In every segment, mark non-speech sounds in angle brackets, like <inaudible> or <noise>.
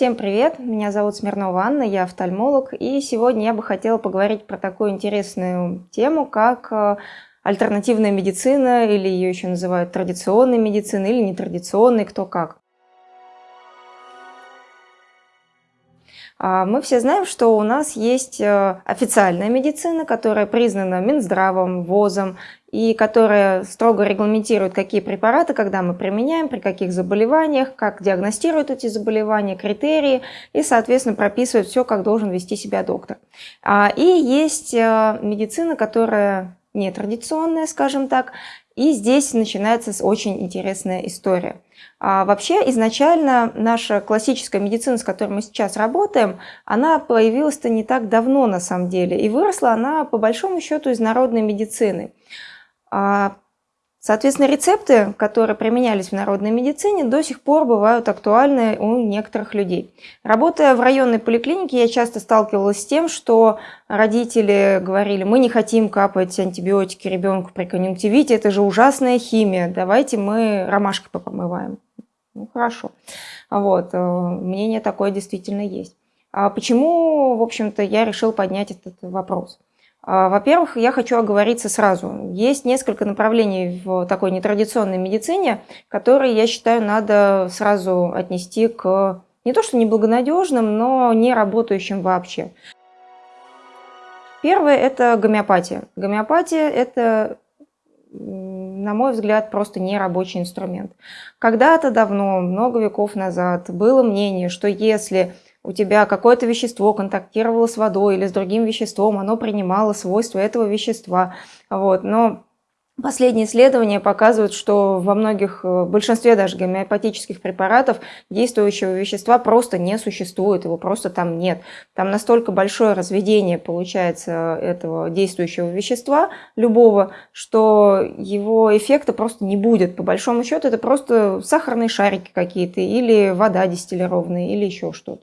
Всем привет, меня зовут Смирнова Анна, я офтальмолог, и сегодня я бы хотела поговорить про такую интересную тему, как э, альтернативная медицина, или ее еще называют традиционной медициной, или нетрадиционной, кто как. А, мы все знаем, что у нас есть э, официальная медицина, которая признана Минздравом, ВОЗом, и которая строго регламентирует, какие препараты, когда мы применяем, при каких заболеваниях, как диагностируют эти заболевания, критерии, и, соответственно, прописывает все, как должен вести себя доктор. А, и есть э, медицина, которая нетрадиционная, скажем так, и здесь начинается очень интересная история. А вообще изначально наша классическая медицина, с которой мы сейчас работаем, она появилась-то не так давно на самом деле. И выросла она по большому счету из народной медицины. А Соответственно, рецепты, которые применялись в народной медицине, до сих пор бывают актуальны у некоторых людей. Работая в районной поликлинике, я часто сталкивалась с тем, что родители говорили, мы не хотим капать антибиотики ребенку при конъюнктивите, это же ужасная химия, давайте мы ромашкой помываем. Ну, хорошо. Вот, э, мнение такое действительно есть. А почему, в общем-то, я решил поднять этот вопрос? А, во-первых, я хочу оговориться сразу. Есть несколько направлений в такой нетрадиционной медицине, которые, я считаю, надо сразу отнести к не то что неблагонадежным, но не работающим вообще. Первое – это гомеопатия. Гомеопатия – это, на мой взгляд, просто не рабочий инструмент. Когда-то давно, много веков назад, было мнение, что если у тебя какое-то вещество контактировало с водой или с другим веществом, оно принимало свойства этого вещества. Вот. Но Последние исследования показывают, что во многих, в большинстве даже гомеопатических препаратов действующего вещества просто не существует, его просто там нет. Там настолько большое разведение получается этого действующего вещества, любого, что его эффекта просто не будет. По большому счету это просто сахарные шарики какие-то или вода дистиллированная или еще что-то.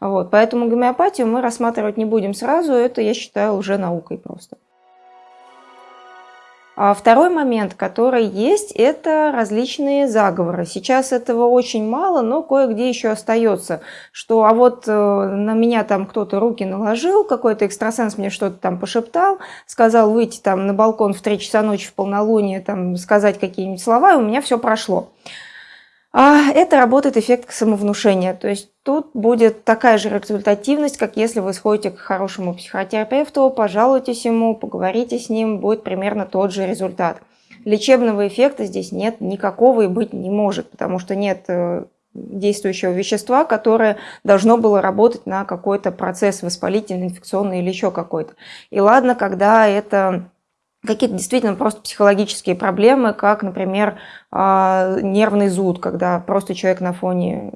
Вот, поэтому гомеопатию мы рассматривать не будем сразу, это, я считаю, уже наукой просто. А второй момент, который есть, это различные заговоры. Сейчас этого очень мало, но кое-где еще остается, что а вот э, на меня там кто-то руки наложил, какой-то экстрасенс мне что-то там пошептал, сказал выйти там на балкон в 3 часа ночи в полнолуние, там сказать какие-нибудь слова, и у меня все прошло. А это работает эффект самовнушения. То есть тут будет такая же результативность, как если вы сходите к хорошему психотерапевту, пожалуйтесь ему, поговорите с ним, будет примерно тот же результат. Лечебного эффекта здесь нет никакого и быть не может, потому что нет э, действующего вещества, которое должно было работать на какой-то процесс воспалительный, инфекционный или еще какой-то. И ладно, когда это какие-то действительно просто психологические проблемы, как, например, а, нервный зуд, когда просто человек на фоне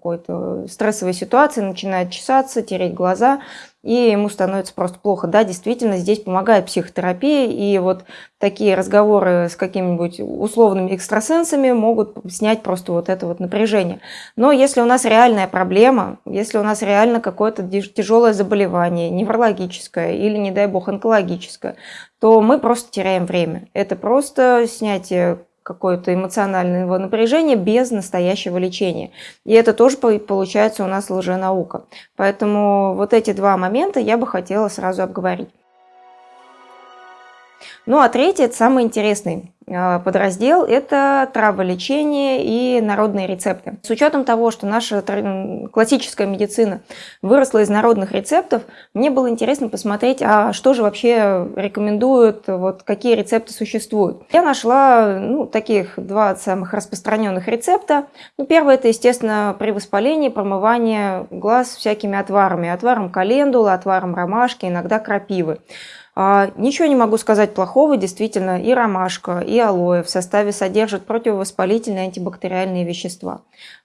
какой-то стрессовой ситуации начинает чесаться, тереть глаза, и ему становится просто плохо. Да, действительно, здесь помогает психотерапия, и вот такие разговоры с какими-нибудь условными экстрасенсами могут снять просто вот это вот напряжение. Но если у нас реальная проблема, если у нас реально какое-то тяжелое заболевание, неврологическое или, не дай бог, онкологическое, то мы просто теряем время. Это просто снятие какое-то эмоционального напряжения без настоящего лечения. И это тоже получается у нас лженаука. Поэтому вот эти два момента я бы хотела сразу обговорить. Ну а третий, это самый интересный подраздел – это траволечение и народные рецепты. С учетом того, что наша классическая медицина выросла из народных рецептов, мне было интересно посмотреть, а что же вообще рекомендуют, вот какие рецепты существуют. Я нашла ну, таких два самых распространенных рецепта. Ну, первый – это, естественно, при воспалении промывание глаз всякими отварами. Отваром календулы, отваром ромашки, иногда крапивы. А, ничего не могу сказать плохого, действительно, и ромашка, и алоэ в составе содержат противовоспалительные антибактериальные вещества.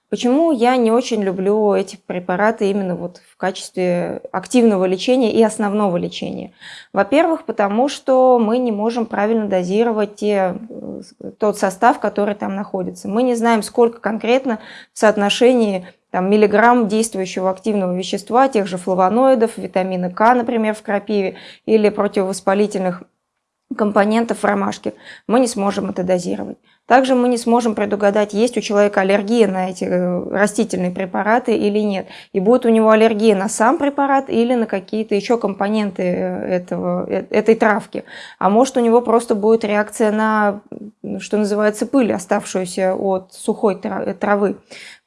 Почему я не очень люблю эти препараты именно вот в качестве активного лечения и основного лечения? Во-первых, потому что мы не можем правильно дозировать те, тот состав, который там находится. Мы не знаем, сколько конкретно в соотношении там, миллиграмм действующего активного вещества, тех же флавоноидов, витамина К, например, в крапиве, или противовоспалительных компонентов в ромашке, мы не сможем это дозировать. Также мы не сможем предугадать, есть у человека аллергия на эти э, растительные препараты или нет. И будет у него аллергия на сам препарат или на какие-то еще компоненты э, этого, э, этой травки. А может у него просто будет реакция на, что называется, пыль, оставшуюся от сухой травы.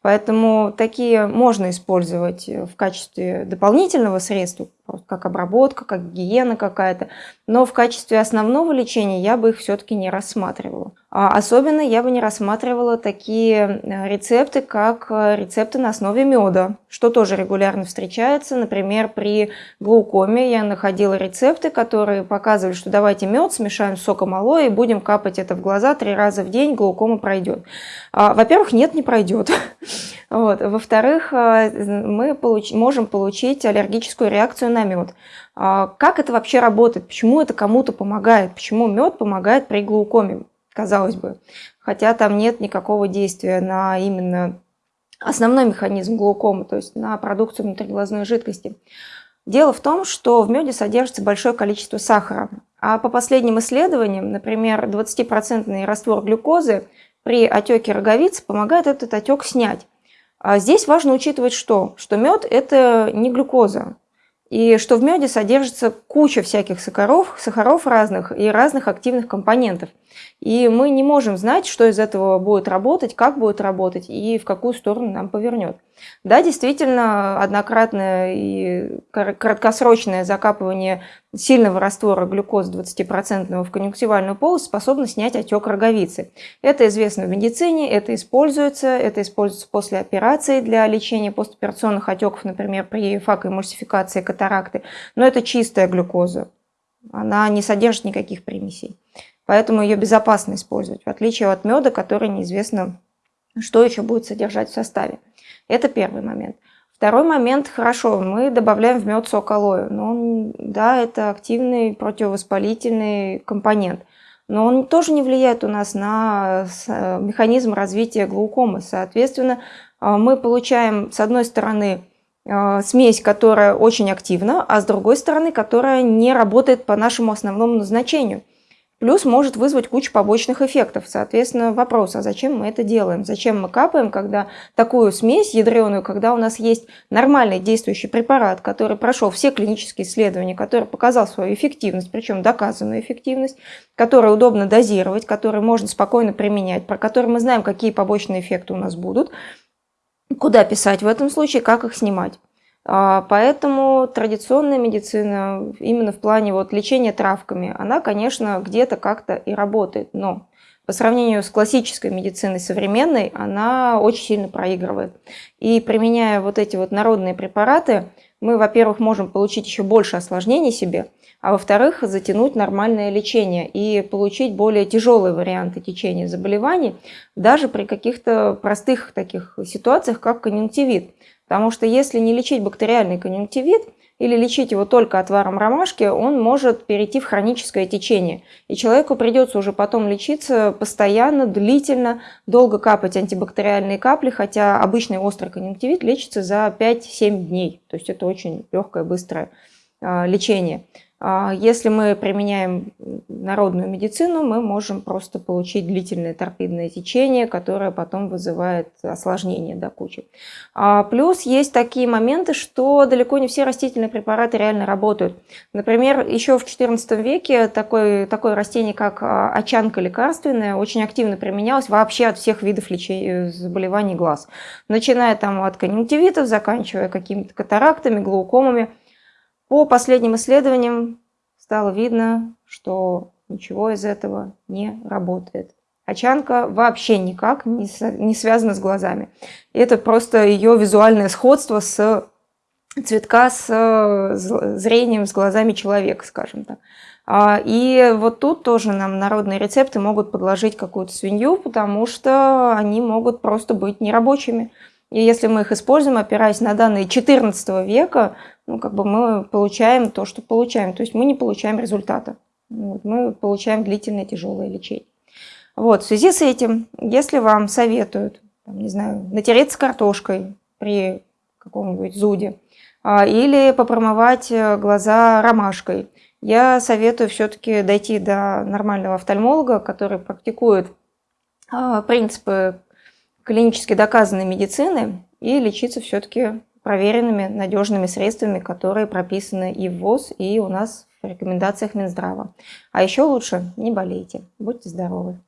Поэтому такие можно использовать в качестве дополнительного средства, как обработка, как гигиена какая-то. Но в качестве основного лечения я бы их все-таки не рассматривала. А особенно я бы не рассматривала такие э, рецепты, как э, рецепты на основе меда, что тоже регулярно встречается. Например, при глаукоме я находила рецепты, которые показывали, что давайте мед смешаем с соком алоэ и будем капать это в глаза три раза в день, глаукома пройдет. А, во-первых, нет, не пройдет. <laughs> Во-вторых, э, мы получ можем получить аллергическую реакцию на мед. А, как это вообще работает? Почему это кому-то помогает? Почему мед помогает при глаукоме? Казалось бы. Хотя там нет никакого действия на именно основной механизм глаукомы, то есть на продукцию внутриглазной жидкости. Дело в том, что в меде содержится большое количество сахара. А по последним исследованиям, например, 20% раствор глюкозы при отеке роговицы помогает этот отек снять. А здесь важно учитывать что? Что мед – это не глюкоза, и что в меде содержится куча всяких сахаров, сахаров разных и разных активных компонентов. И мы не можем знать, что из этого будет работать, как будет работать и в какую сторону нам повернет. Да, действительно, однократное и краткосрочное закапывание сильного раствора глюкозы 20% в конъюнктивальную полость способно снять отек роговицы. Это известно в медицине, это используется, это используется после операции для лечения постоперационных отеков, например, при факоэмульсификации катаракты. Но это чистая глюкоза, она не содержит никаких примесей. Поэтому ее безопасно использовать, в отличие от меда, который неизвестно, что еще будет содержать в составе. Это первый момент. Второй момент, хорошо, мы добавляем в мед сок алоэ. Но он, да, это активный противовоспалительный компонент. Но он тоже не влияет у нас на механизм развития глаукомы. Соответственно, а, мы получаем, с одной стороны, а, смесь, которая очень активна, а с другой стороны, которая не работает по нашему основному назначению – Плюс может вызвать кучу побочных эффектов. Соответственно, вопрос, а зачем мы это делаем? Зачем мы капаем, когда такую смесь ядреную, когда у нас есть нормальный действующий препарат, который прошел все клинические исследования, который показал свою эффективность, причем доказанную эффективность, который удобно дозировать, который можно спокойно применять, про который мы знаем, какие побочные эффекты у нас будут, куда писать в этом случае, как их снимать. А, поэтому традиционная медицина именно в плане вот лечения травками, она, конечно, где-то как-то и работает, но по сравнению с классической медициной современной, она очень сильно проигрывает. И применяя вот эти вот народные препараты, мы, во-первых, можем получить еще больше осложнений себе, а во-вторых, затянуть нормальное лечение и получить более тяжелые варианты течения заболеваний, даже при каких-то простых таких ситуациях, как конъюнктивит. Потому что если не лечить бактериальный конъюнктивит или лечить его только отваром ромашки, он может перейти в хроническое течение. И человеку придется уже потом лечиться постоянно, длительно, долго капать антибактериальные капли, хотя обычный острый конъюнктивит лечится за 5-7 дней. То есть это очень легкое, быстрое а, лечение. А если мы применяем народную медицину, мы можем просто получить длительное торпедное течение, которое потом вызывает осложнения до кучи. А плюс есть такие моменты, что далеко не все растительные препараты реально работают. Например, еще в XIV веке такое, такое растение, как а, очанка лекарственная, очень активно применялось вообще от всех видов лечения заболеваний глаз. Начиная там от конъюнктивитов, заканчивая какими-то катарактами, глаукомами – по последним исследованиям стало видно, что ничего из этого не работает. Очанка вообще никак не, связана с глазами. Это просто ее визуальное сходство с цветка с зрением, с глазами человека, скажем так. А, и вот тут тоже нам народные рецепты могут подложить какую-то свинью, потому что они могут просто быть нерабочими. И если мы их используем, опираясь на данные XIV века, ну, как бы мы получаем то, что получаем. То есть мы не получаем результата. Вот, мы получаем длительное тяжелое лечение. Вот, в связи с этим, если вам советуют, там, не знаю, натереться картошкой при каком-нибудь зуде, а, или попромывать э, глаза ромашкой, я советую все-таки дойти до нормального офтальмолога, который практикует а, принципы клинически доказанной медицины и лечиться все-таки проверенными, надежными средствами, которые прописаны и в ВОЗ, и у нас в рекомендациях Минздрава. А еще лучше не болейте, будьте здоровы.